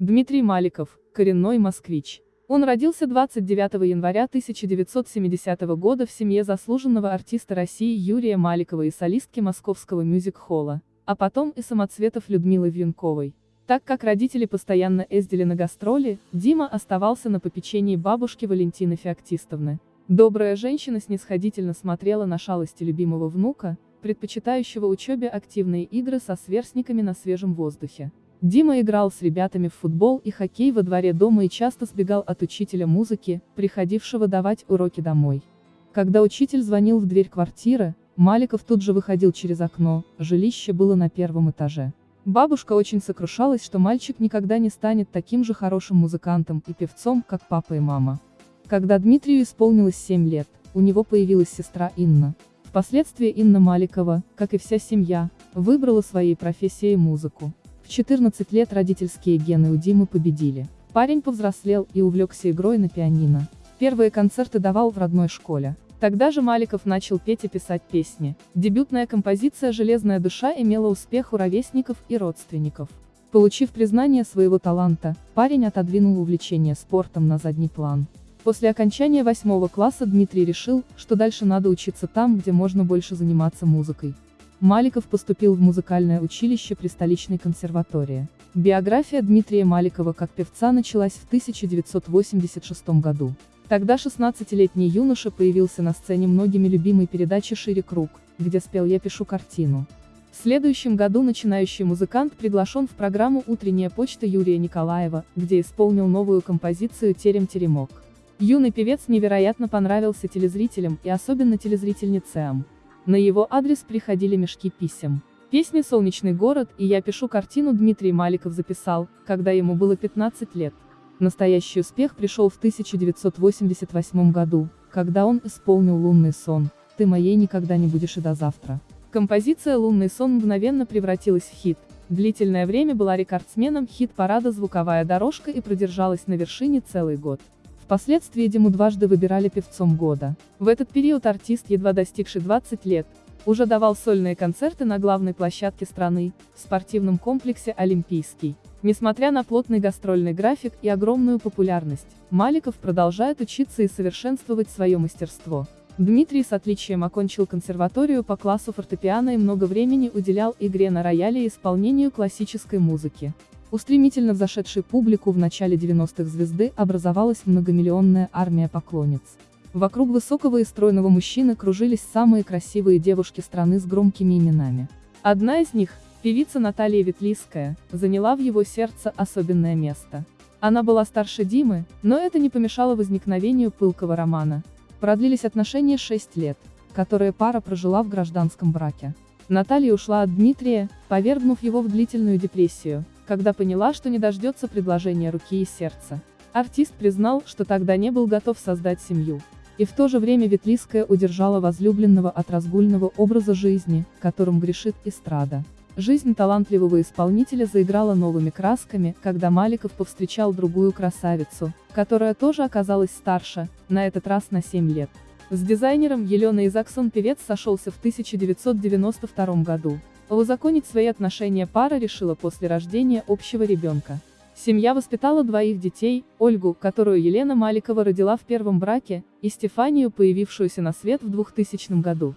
Дмитрий Маликов, коренной москвич. Он родился 29 января 1970 года в семье заслуженного артиста России Юрия Маликова и солистки московского мюзик-холла, а потом и самоцветов Людмилы Вьюнковой. Так как родители постоянно ездили на гастроли, Дима оставался на попечении бабушки Валентины Феоктистовны. Добрая женщина снисходительно смотрела на шалости любимого внука, предпочитающего учебе активные игры со сверстниками на свежем воздухе. Дима играл с ребятами в футбол и хоккей во дворе дома и часто сбегал от учителя музыки, приходившего давать уроки домой. Когда учитель звонил в дверь квартиры, Маликов тут же выходил через окно, жилище было на первом этаже. Бабушка очень сокрушалась, что мальчик никогда не станет таким же хорошим музыкантом и певцом, как папа и мама. Когда Дмитрию исполнилось 7 лет, у него появилась сестра Инна. Впоследствии Инна Маликова, как и вся семья, выбрала своей профессией музыку. В 14 лет родительские гены у Димы победили. Парень повзрослел и увлекся игрой на пианино. Первые концерты давал в родной школе. Тогда же Маликов начал петь и писать песни. Дебютная композиция «Железная душа» имела успех у ровесников и родственников. Получив признание своего таланта, парень отодвинул увлечение спортом на задний план. После окончания восьмого класса Дмитрий решил, что дальше надо учиться там, где можно больше заниматься музыкой. Маликов поступил в музыкальное училище при столичной консерватории. Биография Дмитрия Маликова как певца началась в 1986 году. Тогда 16-летний юноша появился на сцене многими любимой передачи «Шире круг», где спел «Я пишу картину». В следующем году начинающий музыкант приглашен в программу «Утренняя почта» Юрия Николаева, где исполнил новую композицию «Терем-теремок». Юный певец невероятно понравился телезрителям и особенно телезрительницам. На его адрес приходили мешки писем. Песни «Солнечный город» и «Я пишу картину» Дмитрий Маликов записал, когда ему было 15 лет. Настоящий успех пришел в 1988 году, когда он исполнил «Лунный сон», «Ты моей никогда не будешь и до завтра». Композиция «Лунный сон» мгновенно превратилась в хит. Длительное время была рекордсменом хит-парада «Звуковая дорожка» и продержалась на вершине целый год. Впоследствии Диму дважды выбирали певцом года. В этот период артист, едва достигший 20 лет, уже давал сольные концерты на главной площадке страны, в спортивном комплексе «Олимпийский». Несмотря на плотный гастрольный график и огромную популярность, Маликов продолжает учиться и совершенствовать свое мастерство. Дмитрий с отличием окончил консерваторию по классу фортепиано и много времени уделял игре на рояле и исполнению классической музыки. У стремительно взошедшей публику в начале 90-х звезды образовалась многомиллионная армия поклонниц. Вокруг высокого и стройного мужчины кружились самые красивые девушки страны с громкими именами. Одна из них, певица Наталья Ветлицкая, заняла в его сердце особенное место. Она была старше Димы, но это не помешало возникновению пылкого романа. Продлились отношения 6 лет, которые пара прожила в гражданском браке. Наталья ушла от Дмитрия, повергнув его в длительную депрессию, когда поняла, что не дождется предложения руки и сердца. Артист признал, что тогда не был готов создать семью. И в то же время Ветлиская удержала возлюбленного от разгульного образа жизни, которым грешит эстрада. Жизнь талантливого исполнителя заиграла новыми красками, когда Маликов повстречал другую красавицу, которая тоже оказалась старше, на этот раз на 7 лет. С дизайнером Еленой Изаксон певец сошелся в 1992 году. Узаконить свои отношения пара решила после рождения общего ребенка. Семья воспитала двоих детей, Ольгу, которую Елена Маликова родила в первом браке, и Стефанию, появившуюся на свет в 2000 году.